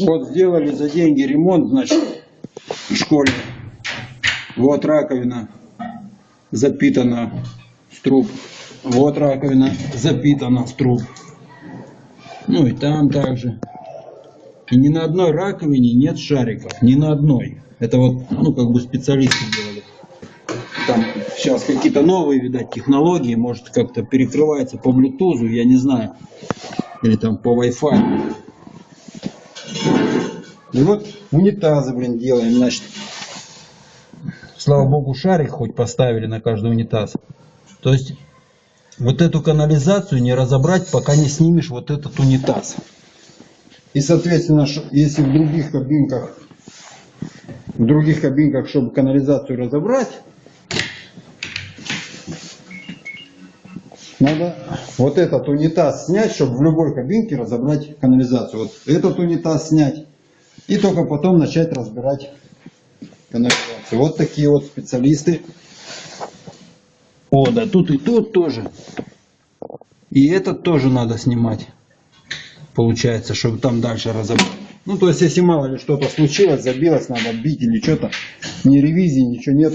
Вот сделали за деньги ремонт, значит, в школе. Вот раковина запитана в труб. Вот раковина запитана в труб. Ну и там также. И ни на одной раковине нет шариков. Ни на одной. Это вот, ну, как бы специалисты делали. Там сейчас какие-то новые, видать, технологии. Может, как-то перекрывается по Bluetooth, я не знаю. Или там по Wi-Fi. И вот унитазы, блин, делаем, значит. Слава богу, шарик хоть поставили на каждый унитаз. То есть, вот эту канализацию не разобрать, пока не снимешь вот этот унитаз. И, соответственно, если в других кабинках, в других кабинках, чтобы канализацию разобрать, надо вот этот унитаз снять, чтобы в любой кабинке разобрать канализацию. Вот этот унитаз снять. И только потом начать разбирать канализацию. Вот такие вот специалисты. О, да тут и тут тоже. И этот тоже надо снимать. Получается, чтобы там дальше разобрать. Ну, то есть, если мало ли что-то случилось, забилось, надо бить или что-то. Ни ревизии, ничего нет.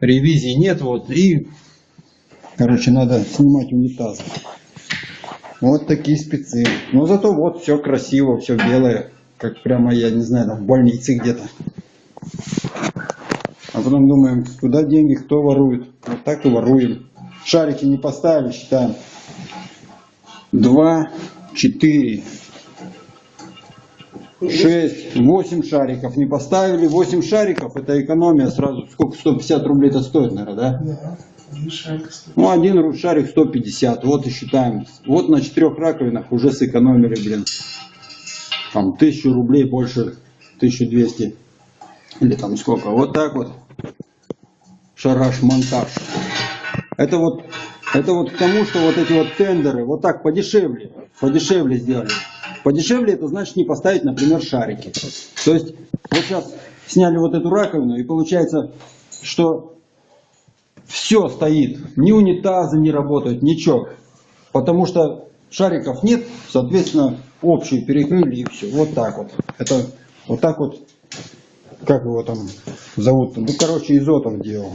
Ревизии нет, вот. И, короче, надо снимать унитаз. Вот такие спецы. Но зато вот все красиво, все белое. Как прямо, я не знаю, там в больнице где-то. А потом думаем, куда деньги, кто ворует. Вот так и воруем. Шарики не поставили, считаем. Два, четыре, шесть, восемь шариков не поставили. Восемь шариков, это экономия сразу. Сколько? 150 рублей это стоит, наверное, да? Да. Ну, один шарик 150. Вот и считаем. Вот на четырех раковинах уже сэкономили, блин. Там тысячу рублей больше, 1200. Или там сколько. Вот так вот. Шараш-монтаж. Это вот, это вот к тому, что вот эти вот тендеры вот так подешевле, подешевле сделали. Подешевле это значит не поставить, например, шарики. То есть вот сейчас сняли вот эту раковину и получается, что все стоит, ни унитазы не работают, ничего. Потому что шариков нет, соответственно, общую перекрыли и все. Вот так вот. Это вот так вот, как его там зовут? Ну, короче, Изотов делал.